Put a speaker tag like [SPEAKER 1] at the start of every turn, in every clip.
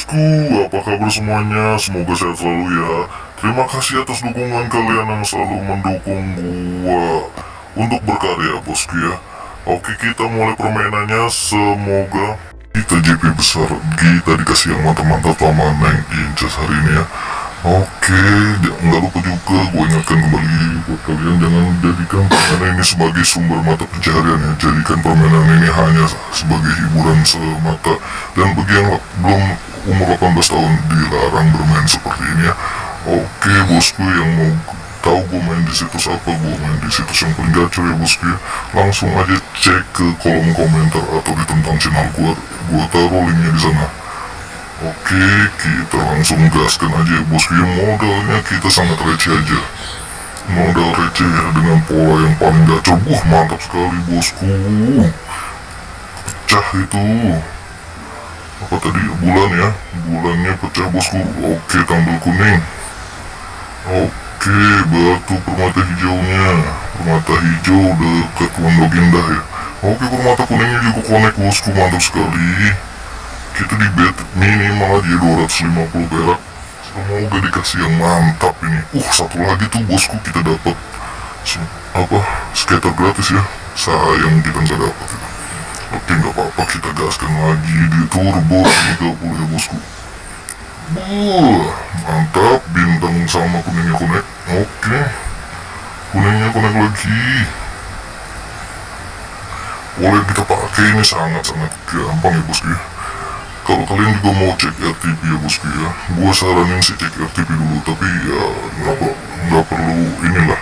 [SPEAKER 1] bosku, apa kabar semuanya? Semoga sehat selalu ya. Terima kasih atas dukungan kalian yang selalu mendukung gua Untuk berkarya bosku ya. Oke kita mulai permainannya. Semoga kita JP besar. Kita dikasih yang mantap-mantap sama Neng Incas hari ini ya Oke, nggak lupa juga gue ingatkan kembali buat kalian jangan jadikan permainan ini sebagai sumber mata pencaharian ya. Jadikan permainan ini hanya sebagai hiburan semata. Dan bagi yang belum umur 18 tahun dilarang bermain seperti ini ya. Oke bosku yang mau tahu gue main di situs apa, gue main di situs yang paling gacor ya bosku ya. Langsung aja cek ke kolom komentar atau di tentang channel gue. Gue taruh linknya di sana. Oke, kita langsung gaskan aja ya bosku ya modalnya kita sangat receh aja. Modal receh ya dengan pola yang paling gacor. Wah mantap sekali bosku. Pecah itu. Apa tadi? Bulan ya? Bulannya pecah bosku. Oke tampil kuning. Oke batu permata hijaunya. Permata hijau dekat pondok indah ya. Oke permata kuningnya juga connect bosku. Mantap sekali kita di bet minimal aja 250 perak. Semoga dikasih yang mantap ini. Uh satu lagi tuh bosku kita dapat apa skater gratis ya? Sayang kita nggak dapat oke nggak apa-apa kita gaskan lagi. Di turbo 30 ya bosku. Buh, mantap. Bintang sama kuningnya konek. Oke. Kuningnya konek lagi. Boleh kita pakai ini sangat-sangat gampang ya bosku ya kalau kalian juga mau cek RTP ya bosku ya. Gua saranin sih cek RTP dulu tapi ya nggak perlu inilah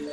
[SPEAKER 2] Yeah.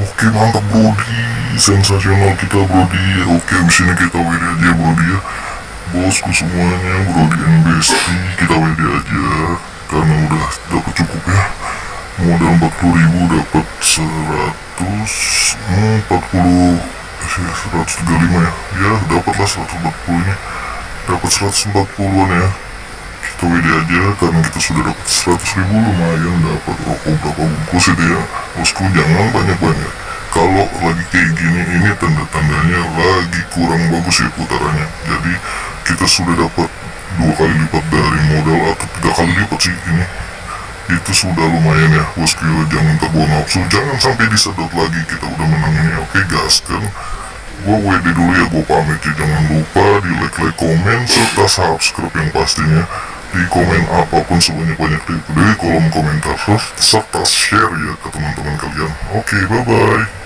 [SPEAKER 1] Oke mantap Brody, sensasional kita Brody. Oke di sini kita WD aja Brody ya. Bosku semuanya Brody and Besti kita WD aja karena udah dapat cukup ya. Modal 40 ribu dapat 100 hmm, 40 eh, 135 ya. Ya dapatlah 140 nya. Dapat 140an ya. WD aja karena kita sudah dapat 100 ribu lumayan dapat rokok berapa bungkus itu ya. Bosku jangan banyak-banyak. Kalau lagi kayak gini ini tanda-tandanya lagi kurang bagus ya putarannya. Jadi kita sudah dapat dua kali lipat dari modal atau tiga kali lipat sih ini. Itu sudah lumayan ya bosku. Jangan terbawa nafsu. Jangan sampai disedot lagi kita udah menang ini. Oke gas kan gua WD dulu ya gua pamit ya. Jangan lupa di like like komen serta subscribe yang pastinya di komen apa pun sebanyak-banyak di, di kolom komentar. Serta share ya ke teman-teman kalian. Oke bye bye